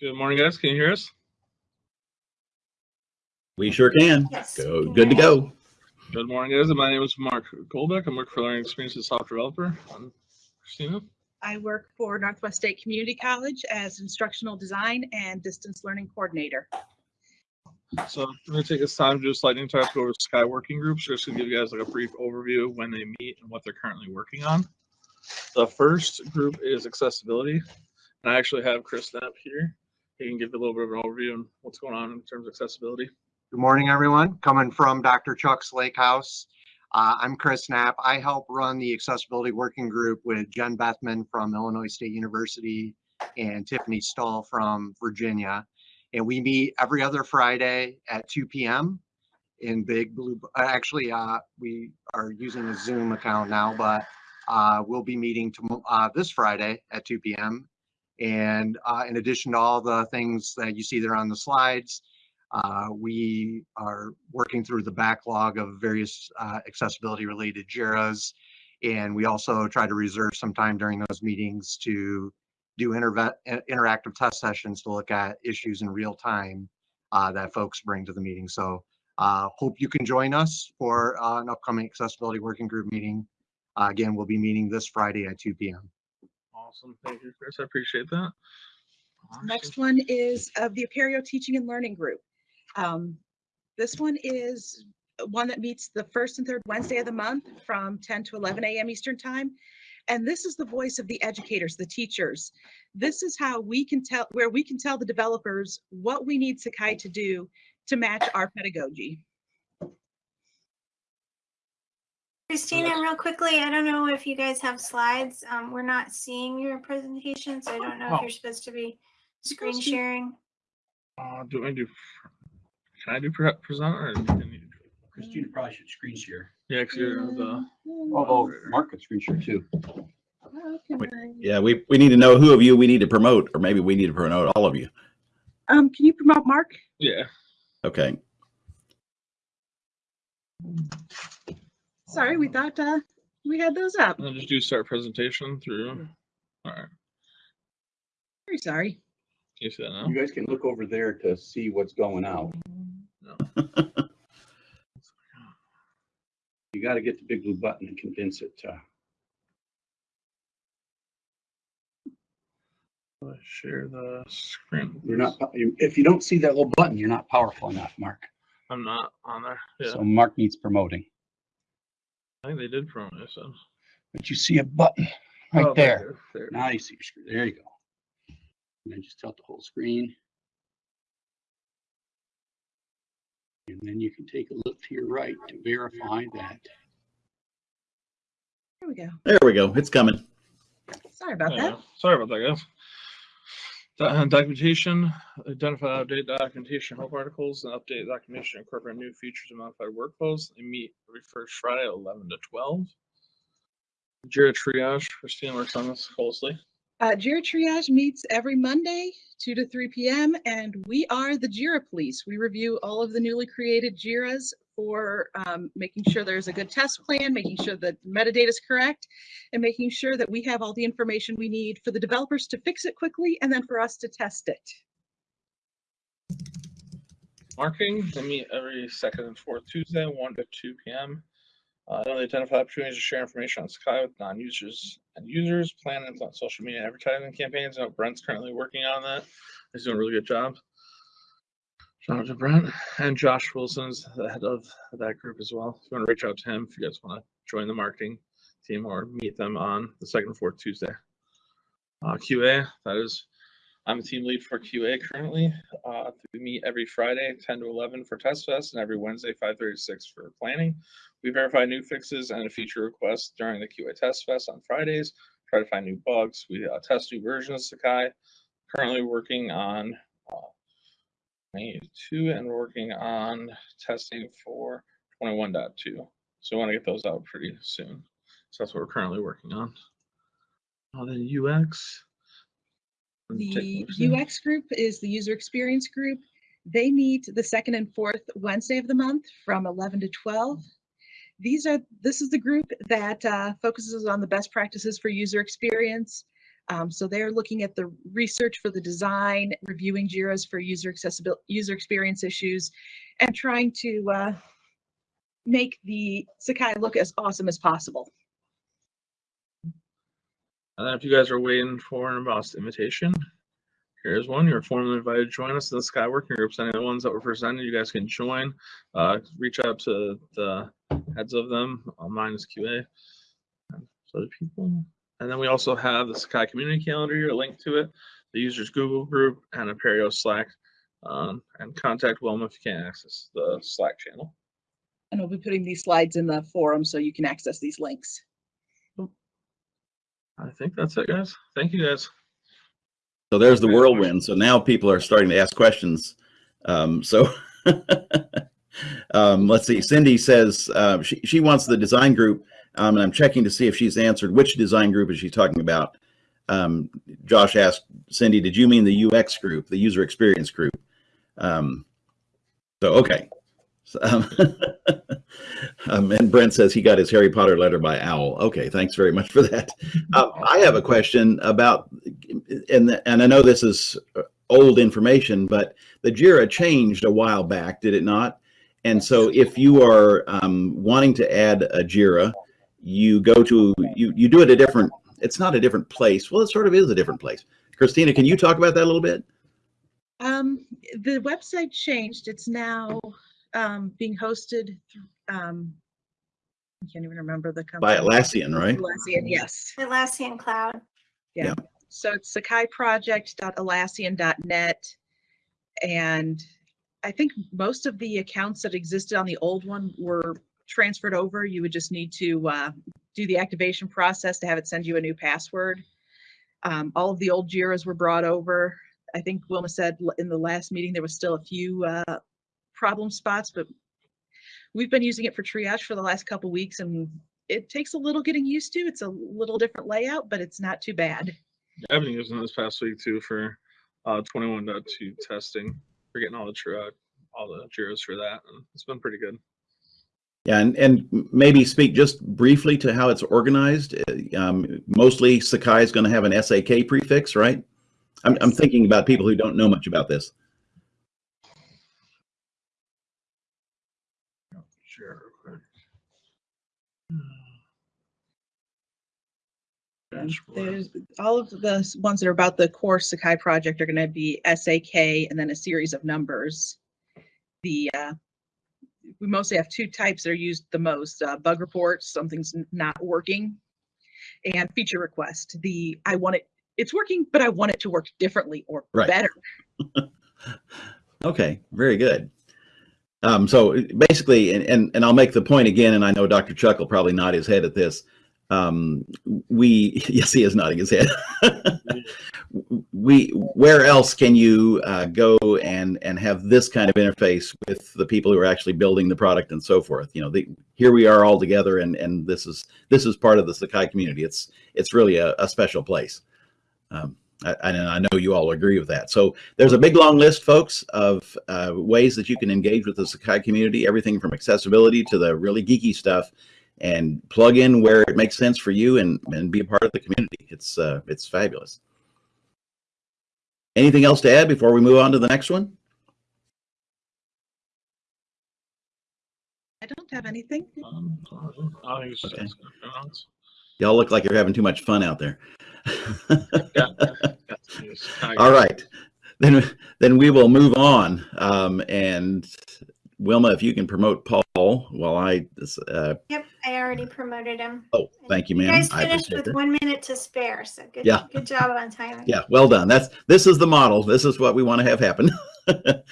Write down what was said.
Good morning, guys. Can you hear us? We sure can. Yes. Go, good to go. Good morning, guys. My name is Mark Golbeck. I'm working for Learning Experiences Software Developer. I'm Christina. I work for Northwest State Community College as instructional design and distance learning coordinator. So I'm going to take this time to do a lightning talk over Sakai Working Groups. Just to give you guys like a brief overview of when they meet and what they're currently working on. The first group is accessibility. And I actually have Chris Knapp here. He can give a little bit of an overview on what's going on in terms of accessibility. Good morning, everyone. Coming from Dr. Chuck's Lake House. Uh, I'm Chris Knapp. I help run the accessibility working group with Jen Bethman from Illinois State University and Tiffany Stahl from Virginia. And we meet every other Friday at 2 p.m. in Big Blue. uh, Actually, uh, we are using a Zoom account now, but uh, we'll be meeting to, uh, this Friday at 2 p.m. And uh, in addition to all the things that you see there on the slides, uh, we are working through the backlog of various uh, accessibility related JIRAs. And we also try to reserve some time during those meetings to do interactive test sessions to look at issues in real time uh, that folks bring to the meeting. So uh, hope you can join us for uh, an upcoming accessibility working group meeting. Again, we'll be meeting this Friday at 2 p.m. Awesome. Thank you, Chris. I appreciate that. Next one is of the Apereo Teaching and Learning Group. Um, This one is one that meets the first and third Wednesday of the month from 10 to 11 a.m. Eastern Time. And this is the voice of the educators, the teachers. This is how we can tell, where we can tell the developers what we need Sakai to do to match our pedagogy. Christina, real quickly, I don't know if you guys have slides. Um, we're not seeing your presentation, so I don't know Oh. if you're supposed to be screen sharing. Uh, do I do? Can I do pre- present or? can you- Christina probably should screen share. Yeah, because you're the. Although Mark could screen share too. How can I- Yeah, we, we need to know who of you we need to promote, or maybe we need to promote all of you. Um, can you promote Mark? Yeah. Okay. Sorry, we thought, uh, we had those up. And then just do start presentation through. All right. Very sorry. Can you see that now? You guys can look over there to see what's going out. No. You gotta get the big blue button and condense it to, Uh, Share the screen. you're not, if you don't see that little button, you're not powerful enough, Mark. I'm not on there. Yeah. So Mark needs promoting. I think they did promote it. So. But you see a button Oh, right there. There. Now you see your screen. There you go. And then just tilt the whole screen. And then you can take a look to your right to verify that. There we go. There we go. It's coming. Sorry about Yeah, that. Sorry about that, guys. Uh, Documentation, identify outdated documentation, help articles, and update documentation, incorporate new features and modified workflows. They meet every first Friday eleven to twelve. Jira triage, Christina works on this closely. Uh, Jira Triage meets every Monday, two to three PM, and we are the Jira Police. We review all of the newly created Jiras for um, making sure there's a good test plan, making sure that metadata is correct, and making sure that we have all the information we need for the developers to fix it quickly and then for us to test it. Marketing, they meet every second and fourth Tuesday, one to two PM. Uh, they identify opportunities to share information on Sakai with non-users and users, plan and implement social media advertising campaigns. I know Brent's currently working on that. He's doing a really good job. Out Brent and Josh Wilson's the head of that group as well. If you want to reach out to him, if you guys want to join the marketing team or meet them on the second and fourth Tuesday. Uh, QA, that is I'm a team lead for QA currently. Uh, we meet every Friday, 10 to 11 for Test Fest, and every Wednesday, 5:30 to 6 for planning. We verify new fixes and feature requests during the QA Test Fest on Fridays. Try to find new bugs. We uh, test new versions of Sakai. Currently working on uh, 22 and working on testing for 21.2. So we want to get those out pretty soon. So that's what we're currently working on. Uh, then UX. The UX group is the user experience group. They meet the second and fourth Wednesday of the month from 11 to 12. These are, this is the group that uh, focuses on the best practices for user experience. Um, so they're looking at the research for the design, reviewing JIRAs for user accessibility, user experience issues, and trying to uh, make the Sakai look as awesome as possible. I don't know if you guys are waiting for an embossed invitation, here's one. You're formally invited to join us in the Sakai Working Groups. Any of the ones that were presented, you guys can join. Uh, reach out to the heads of them. Mine is QA. So people. And then we also have the Sakai community calendar here, a link to it, the users Google group, and Apereo Slack. Um, and contact Wilma if you can't access the Slack channel. And we'll be putting these slides in the forum so you can access these links. I think that's it, guys. Thank you, guys. So there's the whirlwind. So now people are starting to ask questions. Um, so um, let's see. Cindy says uh, she, she wants the design group, um, and I'm checking to see if she's answered which design group is she talking about. Um, Josh asked Cindy, did you mean the UX group, the user experience group? Um, so okay. So, um, um, and Brent says he got his Harry Potter letter by Owl. Okay, thanks very much for that. Uh, I have a question about, and and I know this is old information, but the JIRA changed a while back, did it not? And so if you are um, wanting to add a JIRA, you go to you you do it a different. It's not a different place. Well, it sort of is a different place. Christina, can you talk about that a little bit? Um, the website changed. It's now um, being hosted. Um, I can't even remember the company. By Atlassian, right? Atlassian, yes. Atlassian Cloud. Yeah. So it's sakaiproject.atlassian.net. And I think most of the accounts that existed on the old one were transferred over. You would just need to uh, do the activation process to have it send you a new password. Um, all of the old JIRAs were brought over. I think Wilma said in the last meeting, there was still a few uh, problem spots, but we've been using it for triage for the last couple weeks and it takes a little getting used to. It's a little different layout, but it's not too bad. I've been using it this past week too for uh 21.2 testing. We're getting all the tr- uh, all the Jiras for that, and it's been pretty good. Yeah, and, and maybe speak just briefly to how it's organized. Uh, Um, mostly Sakai is going to have an SAK prefix, right? I'm, I'm thinking about people who don't know much about this. Sure. There's all of the ones that are about the core Sakai project are going to be SAK and then a series of numbers. The uh, we mostly have two types that are used the most: uh, bug reports, something's not working, and feature request. The I want it, it's working, but I want it to work differently or Right. better. Okay, very good. Um, so basically, and, and, and I'll make the point again, and I know Dr. Chuck will probably nod his head at this. Um, we, yes, he is nodding his head. we, where else can you uh, go and, and have this kind of interface with the people who are actually building the product and so forth? You know, the, here we are all together and, and this is, this is part of the Sakai community. It's, it's really a, a special place. Um, I, and I know you all agree with that. So there's a big long list, folks, of uh, ways that you can engage with the Sakai community, everything from accessibility to the really geeky stuff, and plug in where it makes sense for you and, and be a part of the community. It's, uh, it's fabulous. Anything else to add before we move on to the next one? I don't have anything. Um, I think it's just Okay. asking for announce. Y'all look like you're having too much fun out there. Yeah, that's news. I All got it. right, then then we will move on. Um, and Wilma, if you can promote Paul while I. Uh, Yep, I already promoted him. oh, thank you, You ma'am. guys finished with that. one minute to spare, so good, Yeah. good job on timing. Yeah, well done. That's this is the model. This is what we want to have happen.